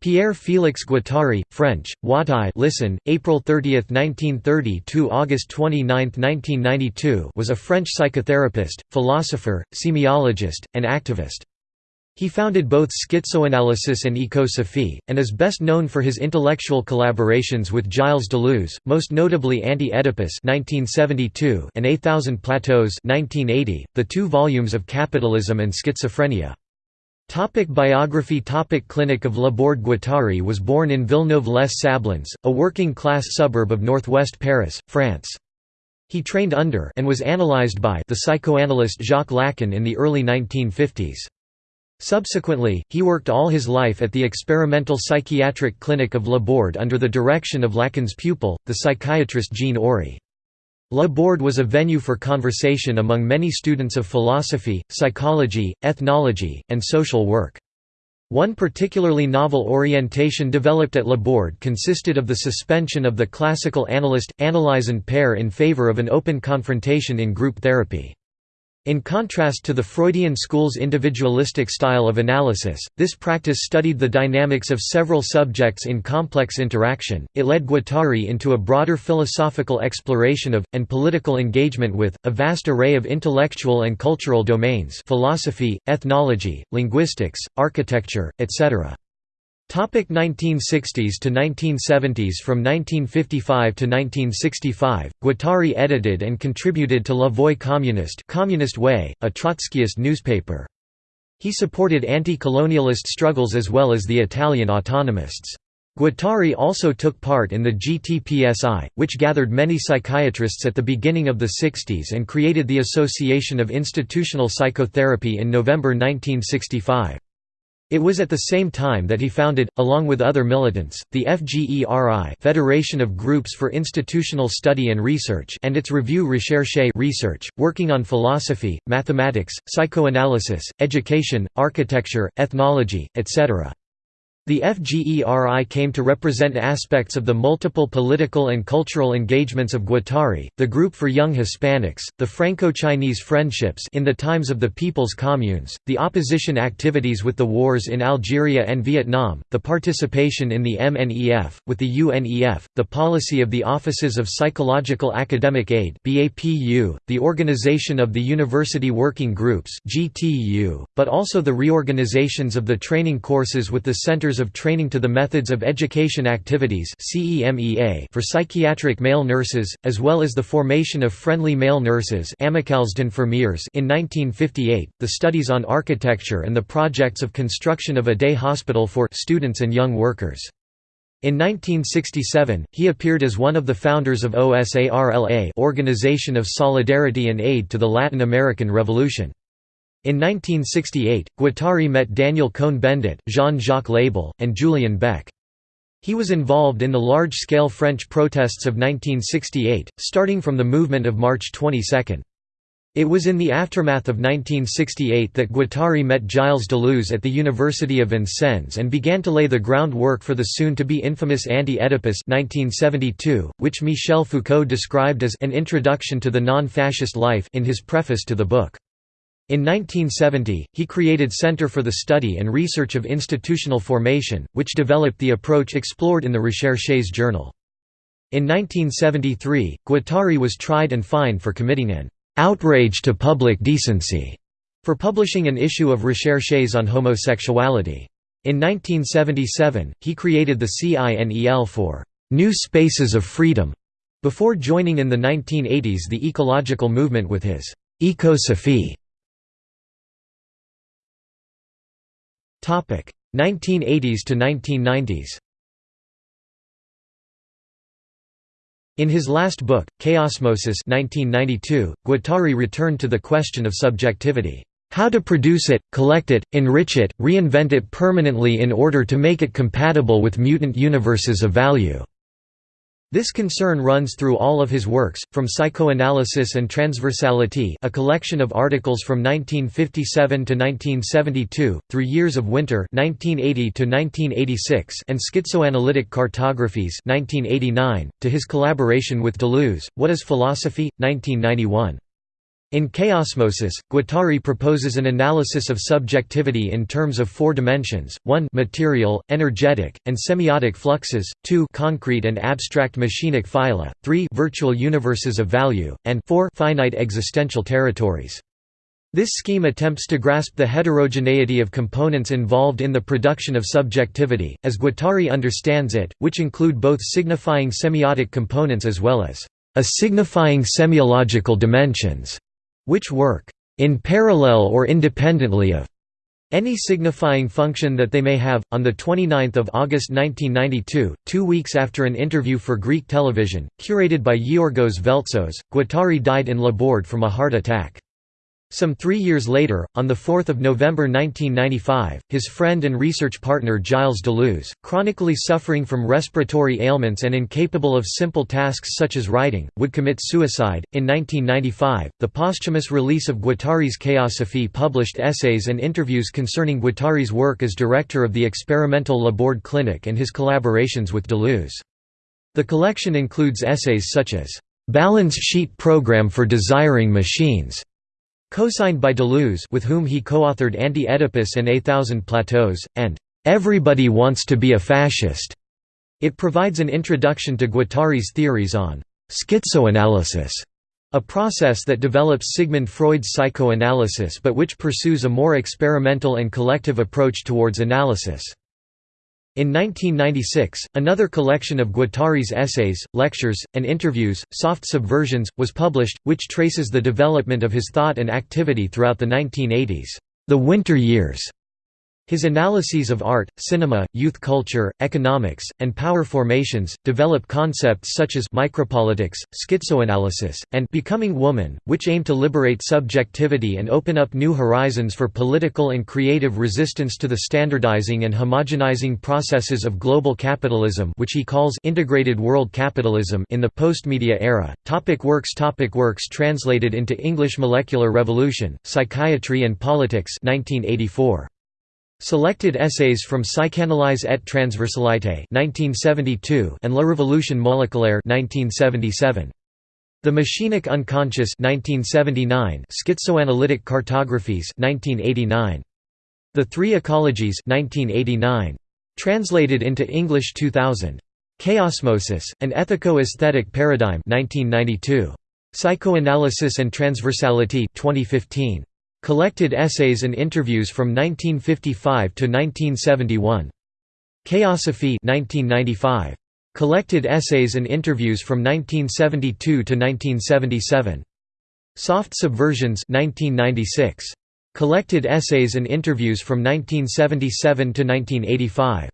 Pierre Félix Guattari, French, Watai listen, April 30, 1930 to August 29, 1992 was a French psychotherapist, philosopher, semiologist, and activist. He founded both schizoanalysis and ecosophy, and is best known for his intellectual collaborations with Gilles Deleuze, most notably Anti-Oedipus and A Thousand Plateaus 1980, the two volumes of Capitalism and Schizophrenia. Topic biography Topic Clinic of Laborde Guattari was born in Villeneuve-les-Sablons, a working-class suburb of northwest Paris, France. He trained under and was analyzed by the psychoanalyst Jacques Lacan in the early 1950s. Subsequently, he worked all his life at the experimental psychiatric clinic of Laborde under the direction of Lacan's pupil, the psychiatrist Jean Oury. Laborde was a venue for conversation among many students of philosophy, psychology, ethnology, and social work. One particularly novel orientation developed at Laborde consisted of the suspension of the classical analyst, analysand pair in favor of an open confrontation in group therapy. In contrast to the Freudian school's individualistic style of analysis, this practice studied the dynamics of several subjects in complex interaction. It led Guattari into a broader philosophical exploration of, and political engagement with, a vast array of intellectual and cultural domains philosophy, ethnology, linguistics, architecture, etc. Topic 1960s to 1970s From 1955 to 1965, Guattari edited and contributed to La Voix communiste Communist Way, a Trotskyist newspaper. He supported anti-colonialist struggles as well as the Italian autonomists. Guattari also took part in the GTPSI, which gathered many psychiatrists at the beginning of the 60s and created the Association of Institutional Psychotherapy in November 1965. It was at the same time that he founded, along with other militants, the FGERI Federation of Groups for Institutional Study and Research and its review Recherche research, working on philosophy, mathematics, psychoanalysis, education, architecture, ethnology, etc. The FGERI came to represent aspects of the multiple political and cultural engagements of Guattari, the Group for Young Hispanics, the Franco-Chinese friendships in the times of the People's Communes, the opposition activities with the wars in Algeria and Vietnam, the participation in the MNEF, with the UNEF, the policy of the Offices of Psychological Academic Aid the organization of the University Working Groups but also the reorganizations of the training courses with the Centers of Training to the Methods of Education Activities for psychiatric male nurses, as well as the formation of friendly male nurses in 1958, the studies on architecture and the projects of construction of a day hospital for students and young workers. In 1967, he appeared as one of the founders of OSARLA Organization of Solidarity and Aid to the Latin American Revolution. In 1968, Guattari met Daniel Cohn-Bendit, Jean-Jacques Lebel, and Julian Beck. He was involved in the large-scale French protests of 1968, starting from the movement of March 22. It was in the aftermath of 1968 that Guattari met Gilles Deleuze at the University of Vincennes and began to lay the groundwork for the soon-to-be infamous Anti-Oedipus which Michel Foucault described as an introduction to the non-fascist life in his preface to the book. In 1970, he created Center for the Study and Research of Institutional Formation, which developed the approach explored in the Recherches journal. In 1973, Guattari was tried and fined for committing an outrage to public decency for publishing an issue of Recherches on homosexuality. In 1977, he created the CINEL for New Spaces of Freedom, before joining in the 1980s the ecological movement with his Ecosophy 1980s to 1990s In his last book, Chaosmosis 1992, Guattari returned to the question of subjectivity. How to produce it, collect it, enrich it, reinvent it permanently in order to make it compatible with mutant universes of value. This concern runs through all of his works, from Psychoanalysis and Transversality a collection of articles from 1957 to 1972, through Years of Winter 1980 to 1986 and Schizoanalytic Cartographies 1989, to his collaboration with Deleuze, What is Philosophy? 1991. In Chaosmosis, Guattari proposes an analysis of subjectivity in terms of four dimensions, 1 material, energetic, and semiotic fluxes, 2 concrete and abstract machinic phyla, 3 virtual universes of value, and 4 finite existential territories. This scheme attempts to grasp the heterogeneity of components involved in the production of subjectivity, as Guattari understands it, which include both signifying semiotic components as well as a signifying semiological dimensions which work in parallel or independently of any signifying function that they may have. On the 29th of August 1992, two weeks after an interview for Greek television, curated by Georgos Veltsos, Guattari died in Laborde from a heart attack. Some three years later, on 4 November 1995, his friend and research partner Gilles Deleuze, chronically suffering from respiratory ailments and incapable of simple tasks such as writing, would commit suicide. In 1995, the posthumous release of Guattari's Chaosophie published essays and interviews concerning Guattari's work as director of the experimental Laborde Clinic and his collaborations with Deleuze. The collection includes essays such as, Balance Sheet Program for Desiring Machines Co-signed by Deleuze with whom he co-authored Anti-Oedipus and A Thousand Plateaus, and "'Everybody Wants to be a Fascist'". It provides an introduction to Guattari's theories on «schizoanalysis», a process that develops Sigmund Freud's psychoanalysis but which pursues a more experimental and collective approach towards analysis. In 1996, another collection of Guattari's essays, lectures, and interviews, Soft Subversions, was published, which traces the development of his thought and activity throughout the 1980s, the winter years, his analyses of art, cinema, youth culture, economics, and power formations, develop concepts such as micropolitics, schizoanalysis, and becoming woman, which aim to liberate subjectivity and open up new horizons for political and creative resistance to the standardizing and homogenizing processes of global capitalism which he calls integrated world capitalism in the post-media era. Topic works Topic Works translated into English Molecular Revolution, Psychiatry and Politics 1984. Selected essays from Psychanalyse et transversalité 1972 and La Révolution moléculaire 1977. The Machinic Unconscious 1979 Schizoanalytic Cartographies 1989. The Three Ecologies 1989. Translated into English 2000. Chaosmosis, an ethico-aesthetic paradigm 1992. Psychoanalysis and Transversality 2015. Collected essays and interviews from 1955 to 1971. Chaosophy 1995. Collected essays and interviews from 1972 to 1977. Soft Subversions 1996. Collected essays and interviews from 1977 to 1985.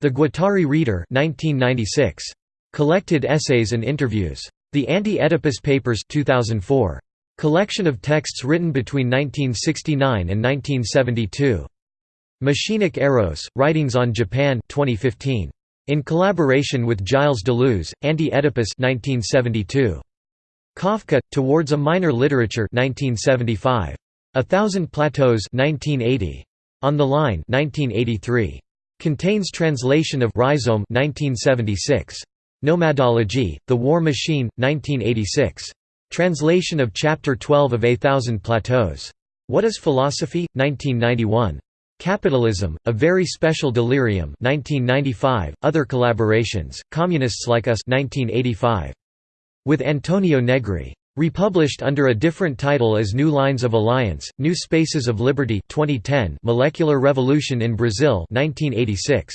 The Guattari Reader 1996. Collected essays and interviews. The Anti-Oedipus Papers 2004. Collection of texts written between 1969 and 1972. Machinic Eros, Writings on Japan 2015. In collaboration with Gilles Deleuze, Anti-Oedipus 1972. Kafka, Towards a Minor Literature 1975. A Thousand Plateaus 1980. On the Line 1983. Contains translation of Rhizome 1976. Nomadology, The War Machine, 1986. Translation of Chapter 12 of A Thousand Plateaus. What is Philosophy? 1991. Capitalism, A Very Special Delirium 1995, other collaborations, Communists Like Us 1985. With Antonio Negri. Republished under a different title as New Lines of Alliance, New Spaces of Liberty 2010, Molecular Revolution in Brazil 1986.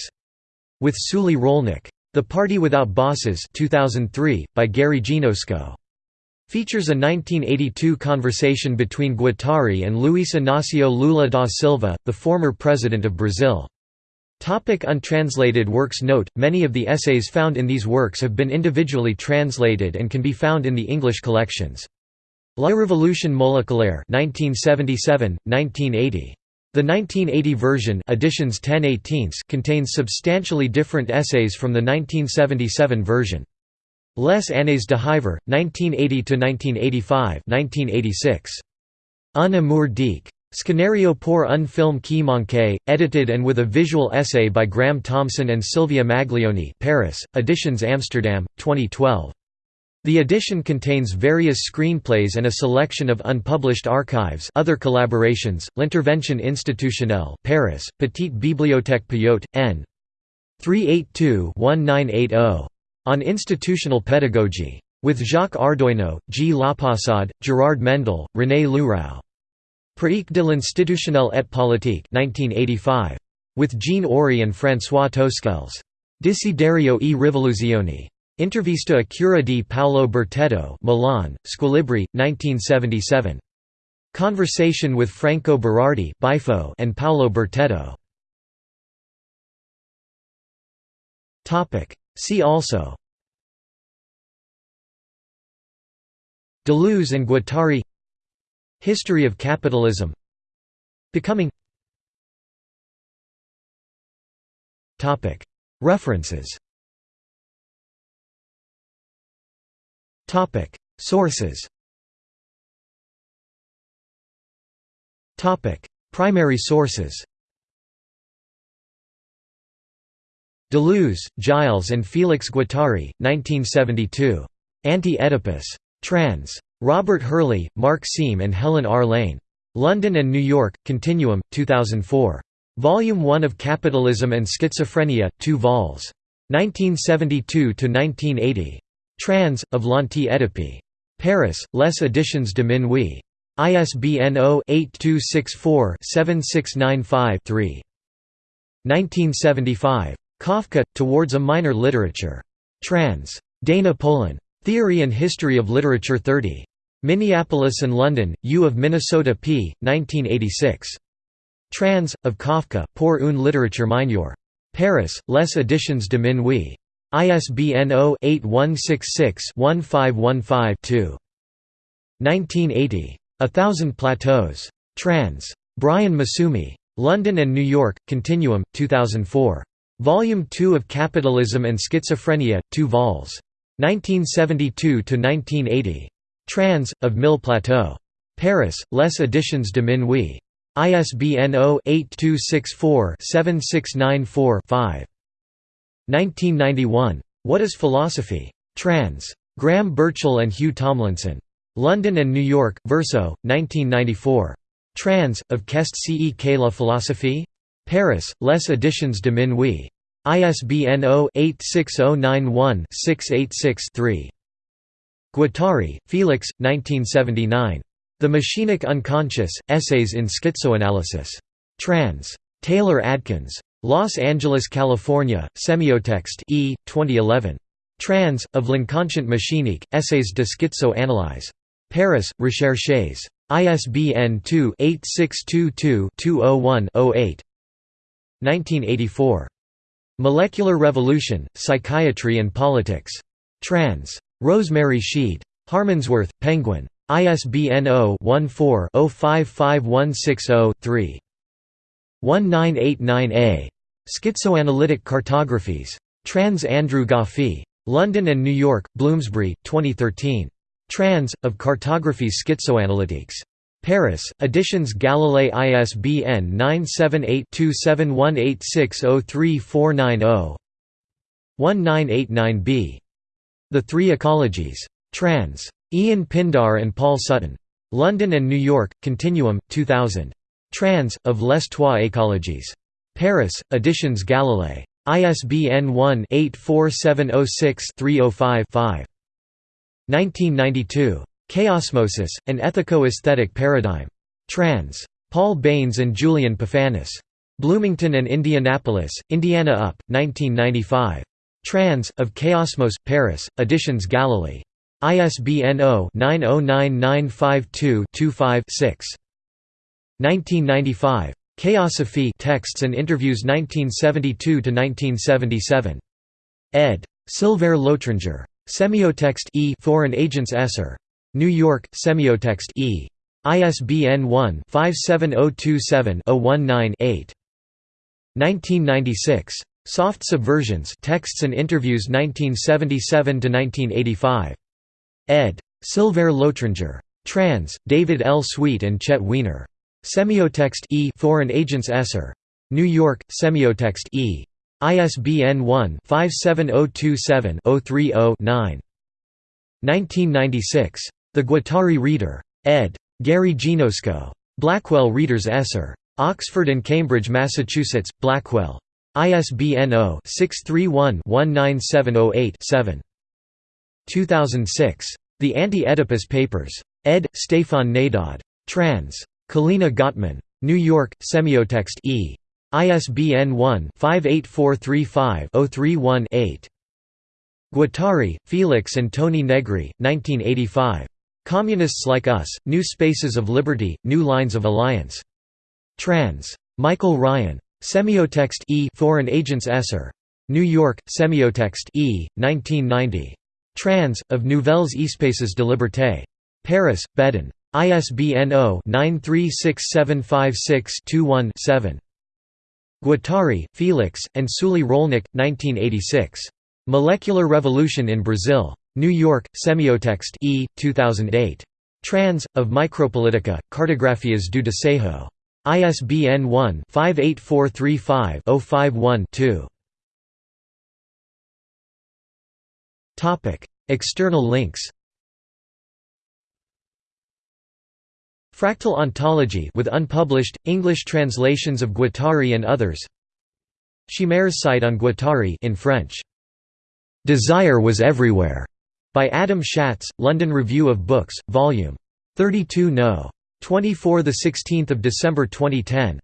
With Suely Rolnik. The Party Without Bosses 2003, by Gary Genosko. Features a 1982 conversation between Guattari and Luís Inácio Lula da Silva, the former president of Brazil. Topic untranslated works Note, many of the essays found in these works have been individually translated and can be found in the English collections. La Révolution moléculaire 1977, 1980. The 1980 version editions 10 contains substantially different essays from the 1977 version. Les années de Hiver, 1980–1985 1986. Un amour dique. Scenario pour un film qui manque, edited and with a visual essay by Graham Thompson and Silvia Maglioni Paris, Editions Amsterdam, 2012. The edition contains various screenplays and a selection of unpublished archives other collaborations, L'Intervention institutionnelle Paris, Petite Bibliothèque Payot, n. 382-1980. On institutional pedagogy. With Jacques Ardoino, G. Lapassade, Gerard Mendel, René Lourau. Pratique de l'institutionnel et politique 1985. With Jean Oury and François Tosquelles. Desiderio e rivoluzioni. Intervista a cura di Paolo Bertetto Milan, Squilibri, 1977. Conversation with Franco Berardi and Paolo Bertetto. See also Deleuze and Guattari History of capitalism Becoming References Topic. Sources Primary sources Deleuze, Gilles and Félix Guattari, 1972. Anti-Oedipus. Trans. Robert Hurley, Mark Seem and Helen R. Lane. London and New York, Continuum, 2004. Volume 1 of Capitalism and Schizophrenia, 2 vols. 1972–1980. Trans, of l'Anti-Oedipe. Paris, Les Editions de Minuit. ISBN 0-8264-7695-3. 1975. Kafka, Towards a Minor Literature. Trans. Dana Polan. Theory and History of Literature 30. Minneapolis and London, U of Minnesota p. 1986. Trans. of Kafka, Pour une littérature mineure. Paris, Les Editions de Minuit. ISBN 0-8166-1515-2. 1980. A Thousand Plateaus. Trans. Brian Massumi. London and New York, Continuum, 2004. Volume 2 of Capitalism and Schizophrenia, 2 vols. 1972–1980. Trans. of Mille Plateaux. Paris, Les Editions de Minuit. ISBN 0-8264-7694-5. 1991. What is Philosophy? Trans. Graham Burchell and Hugh Tomlinson. London and New York, Verso, 1994. Trans. of Qu'est-ce que la philosophie? Paris, Les Editions de Minuit. ISBN 0-86091-686-3. Guattari, Felix, 1979. The Machinic Unconscious, Essays in Schizoanalysis. Trans. Taylor Adkins. Los Angeles, California, Semiotext E, 2011. Trans. of L'Inconscient Machinique, Essays de Schizoanalyse. Paris, Recherches. ISBN 2-8622-201-08. 1984. Molecular Revolution, Psychiatry and Politics. Trans. Rosemary Sheed. Harmondsworth, Penguin. ISBN 0-14-055160-3. 1989a. Schizoanalytic Cartographies. Trans Andrew Goffey. London and New York, Bloomsbury, 2013. Trans. of Cartographies Schizoanalytiques. Paris, Editions Galilei ISBN 978-2718603490 1989b. The Three Ecologies. Trans. Ian Pindar and Paul Sutton. London and New York, Continuum, 2000. Trans. of Les Trois Écologies. Paris, Editions Galilei. ISBN 1-84706-305-5. 1992. Chaosmosis, an ethico-aesthetic paradigm. Trans. Paul Baines and Julian Pefanis. Bloomington and Indianapolis, Indiana Up, 1995. Trans. of Chaosmos, Paris, Editions Galilee. ISBN 0-909952-25-6. 1995. Chaosophy Texts and Interviews 1972–1977. ed. Sylvain Lotringer. Semiotext e Foreign Agents Esser. New York, Semiotext E. ISBN 1-57027-019-8. 1996. Soft Subversions Texts and Interviews 1977–1985. ed. Sylvain Lotringer. Trans. David L. Sweet and Chet Wiener. Semiotext E Foreign Agents Esser. New York, Semiotext E. ISBN 1-57027-030-9. 1996. The Guattari Reader. ed. Gary Genosko. Blackwell Reader's Esser. Oxford and Cambridge, Massachusetts, Blackwell. ISBN 0-631-19708-7. 2006. The Anti-Oedipus Papers. ed. Stefan Nadaud. Trans. Kalina Gotman. New York, Semiotext E. ISBN 1-58435-031-8. Guattari, Felix and Tony Negri, 1985. Communists Like Us, New Spaces of Liberty, New Lines of Alliance. Trans. Michael Ryan. Semiotext E Foreign Agents Esser. New York, Semiotext E, 1990. Trans. Of Nouvelles Espaces de Liberté. Paris, Bedin. ISBN 0-936756-21-7. Guattari, Felix, and Suely Rolnik, 1986. Molecular Revolution in Brazil. New York, Semiotext E, 2008. Trans. Of Micropolitica, Cartografias do Desejo. ISBN 1-58435-051-2. External links Fractal ontology with unpublished, English translations of Guattari and others Chimére's site on Guattari in French. "'Desire Was Everywhere' by Adam Schatz, London Review of Books, Vol. 32 no. 24 16 December 2010